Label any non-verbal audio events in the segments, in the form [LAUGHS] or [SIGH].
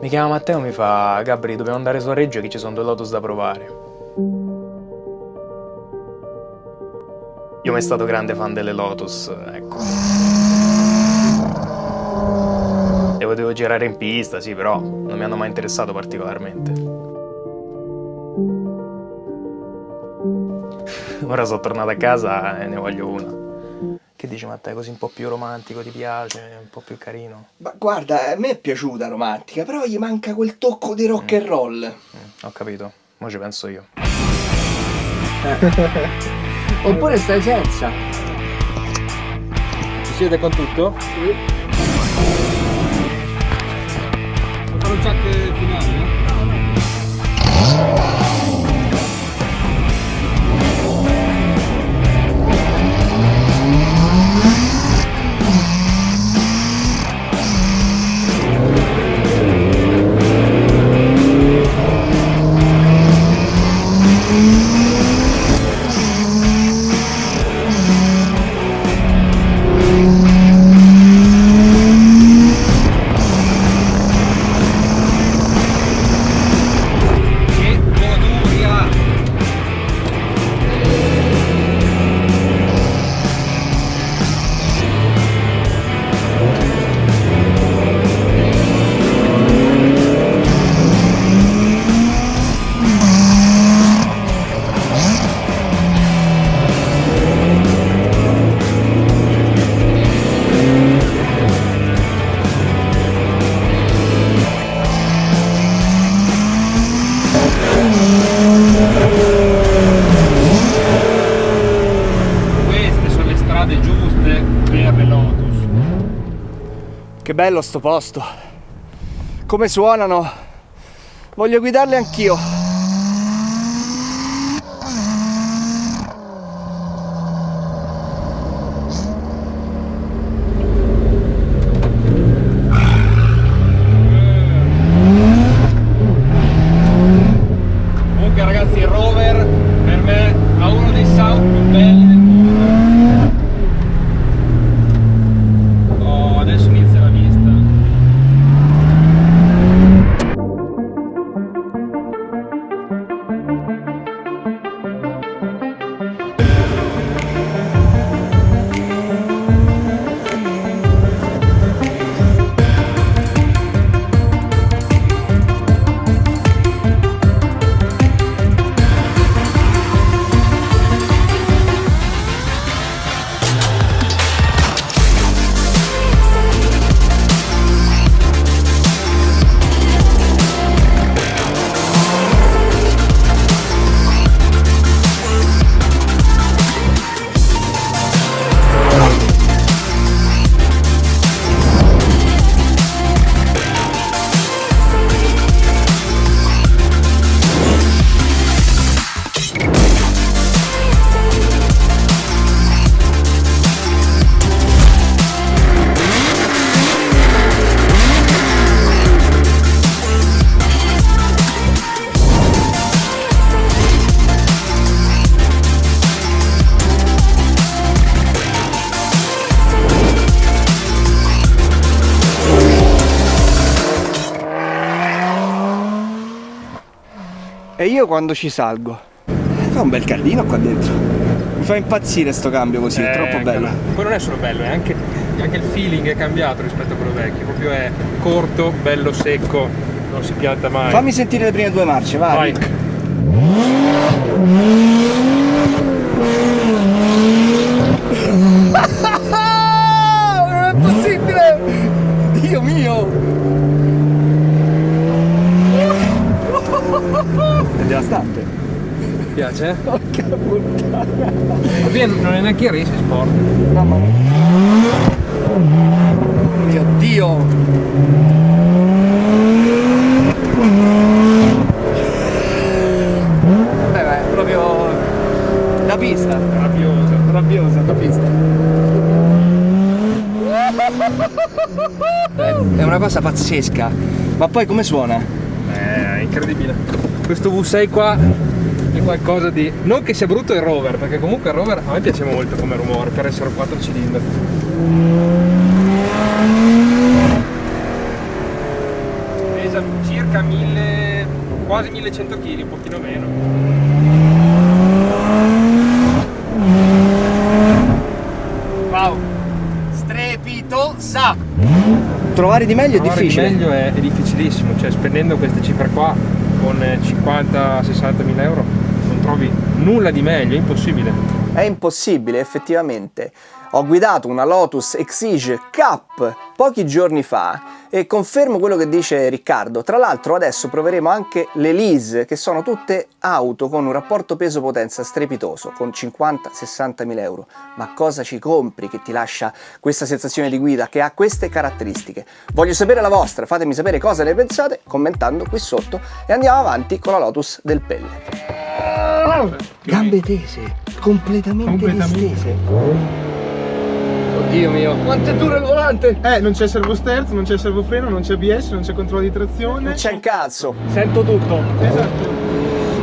Mi chiama Matteo e mi fa Gabri, dobbiamo andare su a Reggio che ci sono due Lotus da provare. Io mai stato grande fan delle Lotus, ecco. Le potevo girare in pista, sì, però non mi hanno mai interessato particolarmente. Ora sono tornato a casa e ne voglio una. Che dici Matteo, così un po' più romantico, ti piace, un po' più carino? Ma guarda, a me è piaciuta romantica, però gli manca quel tocco di rock and roll. Mm, ho capito, ora ci penso io. [LAUGHS] Oppure stai senza. Ci siete con tutto? Sì. Che bello sto posto. Come suonano. Voglio guidarle anch'io. E io quando ci salgo. Fa un bel caldino qua dentro. Mi fa impazzire sto cambio così, è Eh, troppo bello. Poi non è solo bello, è anche, anche il feeling è cambiato rispetto a quello vecchio. Proprio è corto, bello secco, non si pianta mai. Fammi sentire le prime due marce, vai. Vai. Ah, non è possibile! Dio mio! È devastante. Mi piace? Porca puttana. Non è neanche race sport. Mamma mia. Mio Dio! Beh, beh, è proprio la pista. Rabbioso. Rabbiosa la pista. È una cosa pazzesca. Ma poi come suona? Eh, è incredibile questo V6 qua è qualcosa di... non che sia brutto il rover, perché comunque il rover a me piace molto come rumore per essere 4 cilindri. Pesa circa 1000, quasi 1100 kg, un pochino meno. Wow! Strepitosa! Trovare di meglio Trovare è difficile. Trovare di meglio è, è difficilissimo, cioè spendendo queste cifre qua con 50-60 mila euro non trovi nulla di meglio, è impossibile. È impossibile, effettivamente. Ho guidato una Lotus Exige Cup pochi giorni fa e confermo quello che dice Riccardo. Tra l'altro adesso proveremo anche le Lease, che sono tutte auto con un rapporto peso-potenza strepitoso, con 50-60 mila euro. Ma cosa ci compri che ti lascia questa sensazione di guida che ha queste caratteristiche? Voglio sapere la vostra, fatemi sapere cosa ne pensate commentando qui sotto e andiamo avanti con la Lotus del Pelle. Gambe tese, completamente, Completamente. distese. Oddio mio, quanto è duro il volante! Eh, non c'è servo sterzo, non c'è servofreno, non c'è ABS, non c'è controllo di trazione. Non c'è un cazzo! Sento tutto. Esatto.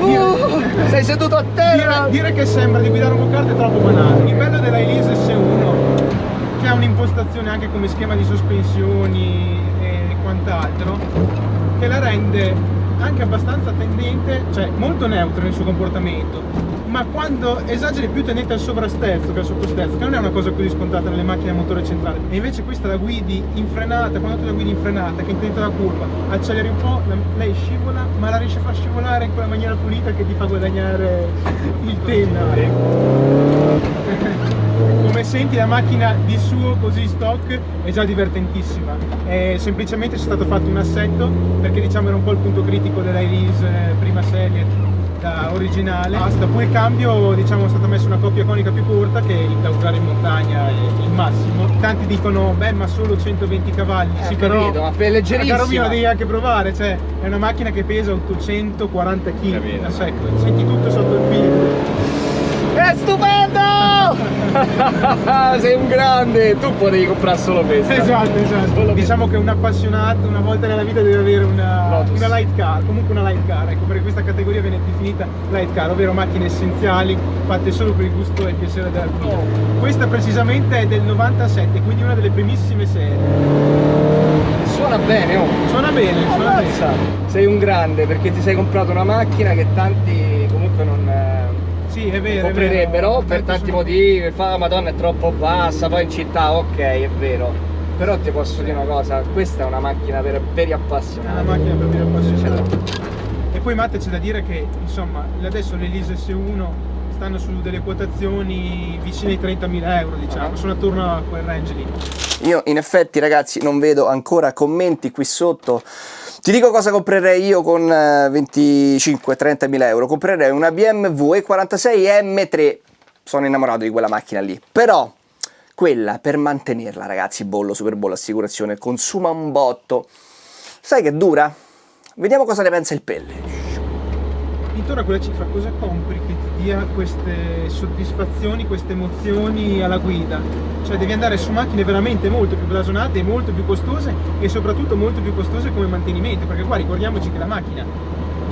Uh, sei seduto a terra! Dire, dire che sembra di guidare un go-kart è troppo banale. Il bello della Elise S1, che ha un'impostazione anche come schema di sospensioni e quant'altro, che la rende anche abbastanza tendente, cioè molto neutra nel suo comportamento, ma quando esageri più tendente al sovrasterzo che al sottosterzo, che non è una cosa così scontata nelle macchine a motore centrale, e invece questa la guidi in frenata, quando tu la guidi in frenata, che intenta la curva, acceleri un po', la- lei scivola, ma la riesce a far scivolare in quella maniera pulita che ti fa guadagnare il penna. [LAUGHS] Come senti la macchina di suo così stock è già divertentissima. È semplicemente c'è stato fatto un assetto perché diciamo era un po' il punto critico della Elise eh, prima serie da originale. Basta, poi il cambio diciamo è stata messa una coppia conica più corta che da usare in montagna è il massimo. Tanti dicono beh ma solo 120 cavalli. Eh, sì, però capito, ma per leggerissima. Caro mio, devi anche provare, cioè è una macchina che pesa 840 kg a secco, senti tutto sotto il piede. È stupendo! [LAUGHS] sei un grande! Tu potevi comprare solo questa. Esatto, esatto. Diciamo che un appassionato una volta nella vita deve avere una, una light car, comunque una light car, ecco perché questa categoria viene definita light car, ovvero macchine essenziali fatte solo per il gusto e il piacere della guida. Questa precisamente è del 97, quindi una delle primissime serie. Suona bene, oh! Suona bene, suona Ammazza! bene. Sei un grande perché ti sei comprato una macchina che tanti Sì, è vero. è comprerebbero vero. per Tanto tanti motivi, la madonna è troppo bassa, poi in città ok è vero. Però ti posso dire una cosa, questa è una macchina per veri È una appassionati. macchina per dire appassionati. E poi Matte c'è da dire che insomma adesso le Elise S1 stanno su delle quotazioni vicine ai 30.000 euro diciamo, Ah. sono attorno a quel range lì. Io in effetti ragazzi non vedo ancora commenti qui sotto. Ti dico cosa comprerei io con eh, 25-30 mila euro. Comprerei una BMW E46 M3. Sono innamorato di quella macchina lì. Però quella per mantenerla ragazzi, bollo, super bollo, assicurazione, consuma un botto. Sai che dura? Vediamo cosa ne pensa il pelle. Intorno a quella cifra cosa compri che ti dia queste soddisfazioni, queste emozioni alla guida? Cioè devi andare su macchine veramente molto più blasonate molto più costose e soprattutto molto più costose come mantenimento, perché qua ricordiamoci che la macchina,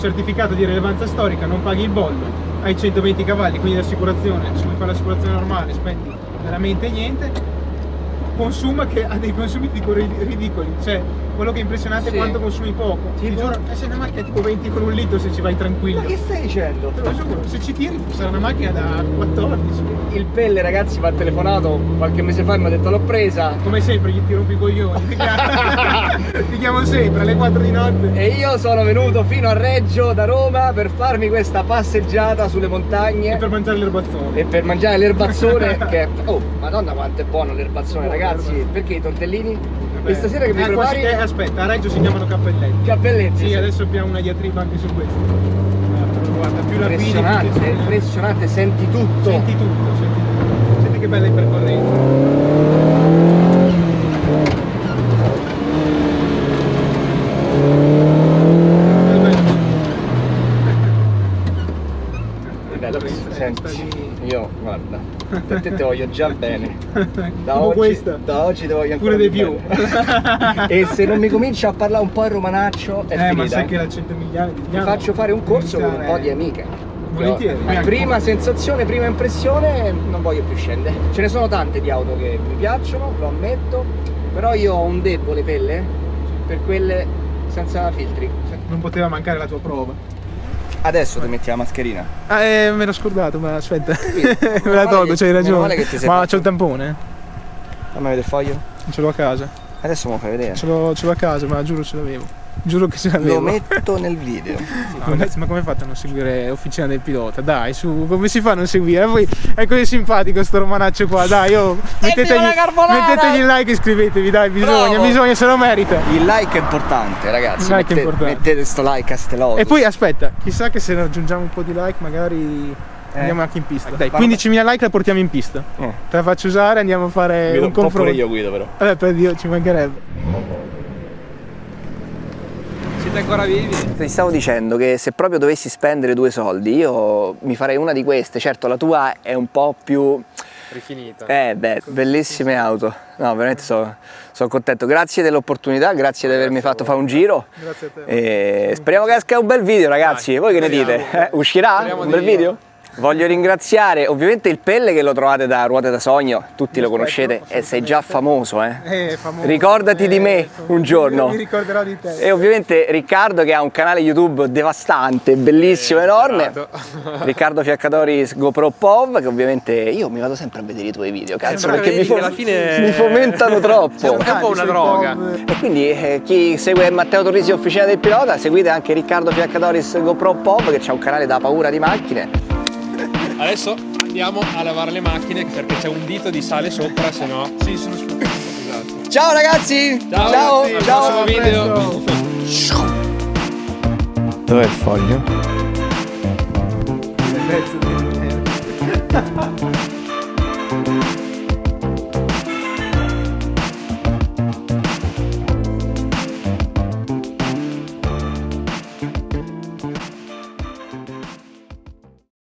certificato di rilevanza storica, non paghi il bollo, hai 120 cavalli, quindi l'assicurazione, se vuoi fare l'assicurazione normale spendi veramente niente, consuma che ha dei consumi ridicoli, cioè quello che è impressionante Sì. è quanto consumi poco. Ti Tipo? giuro, eh, sei una macchina tipo 20 con un litro se ci vai tranquillo. stai dicendo? Te lo giuro, se ci tiri sarà una macchina da 14. Il pelle ragazzi mi ha telefonato qualche mese fa e mi ha detto l'ho presa. Come sempre gli ti rompi i coglioni. [LAUGHS] [LAUGHS] Ti chiamo, ti sempre alle 4 di notte. E io sono venuto fino a Reggio da Roma per farmi questa passeggiata sulle montagne E per mangiare l'erbazzone. e per mangiare l'erbazzone [LAUGHS] che oh madonna quanto è buono l'erbazzone ragazzi perché i tortellini Vabbè. questa sera che mi Eh, prepari si- eh, aspetta, a Reggio si chiamano cappelletti. cappelletti Sì, adesso abbiamo una diatriba anche su questo. Guarda, più la guidi, più impressionante impressionante senti tutto Senti tutto, senti tutto. Senti che bella impercorrenza. Che bello. Bello, senti Sta io guarda per te voglio già bene [LAUGHS] da oggi, da oggi te voglio ancora Pure di più. e se non mi cominci a parlare un po' in romanaccio è eh, ma finita sai che la 100 miliardi di ti faccio fare un corso con un po' di amiche Volentieri. Prima sensazione, prima impressione, non voglio più scendere. Ce ne sono tante di auto che mi piacciono, lo ammetto, però io ho un debole pelle per quelle senza filtri. Non poteva mancare la tua prova. Adesso ti metti la mascherina. Ah, eh, me l'ho scordato, ma aspetta. [LAUGHS] me la tolgo, c'hai ragione. Ma c'ho il tampone? Fammi vedere il foglio. Non ce l'ho a casa. Adesso me lo fai vedere. Ce l'ho a casa, ma giuro ce l'avevo. Giuro che ce l'avevo. Lo metto nel video. No, ragazzi, ma come fate a non seguire Officina del Pilota? Dai, su, come si fa a non seguire? Poi è così simpatico sto romanaccio qua, dai, oh, [LAUGHS] mettetegli, mettetegli il like e iscrivetevi, dai, bisogna, Bravo! bisogna, se lo merita. Il like è importante, ragazzi. Il like è Mette- importante. Mettete sto like a ste lotus. E poi aspetta, chissà che se raggiungiamo un po' di like magari andiamo anche in pista. Dai, guarda. 15.000 like la portiamo in pista. Eh. Te la faccio usare, andiamo a fare un confronto. guido però. Vabbè, per Dio, ci mancherebbe. Siete ancora vivi? Ti stavo dicendo che se proprio dovessi spendere due soldi, io mi farei una di queste. Certo, la tua è un po' più. Rifinita. Eh, beh, bellissime auto. No, veramente sono, sono contento. Grazie dell'opportunità, grazie di avermi fatto fare un giro. Grazie a te. E speriamo che esca un bel video, ragazzi. Voi che ne dite? Eh, uscirà un bel video? Voglio ringraziare ovviamente il Pelle che lo trovate da Ruote da Sogno, tutti lo conoscete e sei già famoso, eh. Eh, famoso. Ricordati di me un giorno. Mi ricorderò di te. E ovviamente Riccardo che ha un canale YouTube devastante, bellissimo, enorme. Riccardo [LAUGHS] Fiaccatoris GoPro POV, che ovviamente io mi vado sempre a vedere i tuoi video, cazzo, perché mi, vedi fo- che alla fine- mi fomentano [LAUGHS] troppo. È un po' una droga. E quindi eh, chi segue Matteo Torrisi Officina del Pilota, seguite anche Riccardo Fiaccatoris GoPro POV che ha un canale da paura di macchine. Adesso andiamo a lavare le macchine perché c'è un dito di sale sopra, se no. Sì, sono sfuggito. Ciao ragazzi! Ciao, ciao! ragazzi, ciao. al video. Dov'è il foglio?